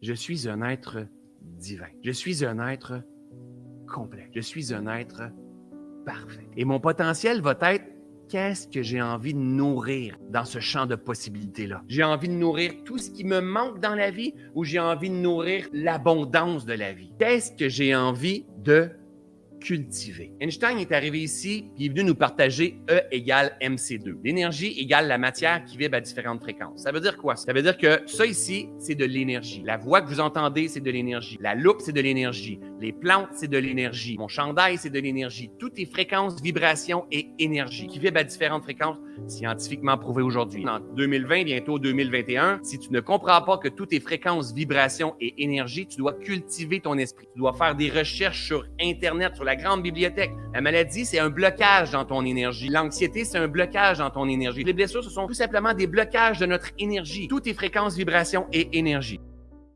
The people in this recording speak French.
Je suis un être divin. Je suis un être complet. Je suis un être parfait. Et mon potentiel va être qu'est-ce que j'ai envie de nourrir dans ce champ de possibilités-là? J'ai envie de nourrir tout ce qui me manque dans la vie ou j'ai envie de nourrir l'abondance de la vie? Qu'est-ce que j'ai envie de cultiver. Einstein est arrivé ici et est venu nous partager E égale MC2. L'énergie égale la matière qui vibre à différentes fréquences. Ça veut dire quoi? Ça veut dire que ça ici, c'est de l'énergie. La voix que vous entendez, c'est de l'énergie. La loupe, c'est de l'énergie. Les plantes, c'est de l'énergie. Mon chandail, c'est de l'énergie. Toutes les fréquences, vibrations et énergie qui vibrent à différentes fréquences, scientifiquement prouvé aujourd'hui. En 2020, bientôt 2021, si tu ne comprends pas que toutes tes fréquences, vibrations et énergie, tu dois cultiver ton esprit. Tu dois faire des recherches sur Internet, sur la grande bibliothèque. La maladie, c'est un blocage dans ton énergie. L'anxiété, c'est un blocage dans ton énergie. Les blessures, ce sont tout simplement des blocages de notre énergie. Toutes tes fréquences, vibrations et énergie.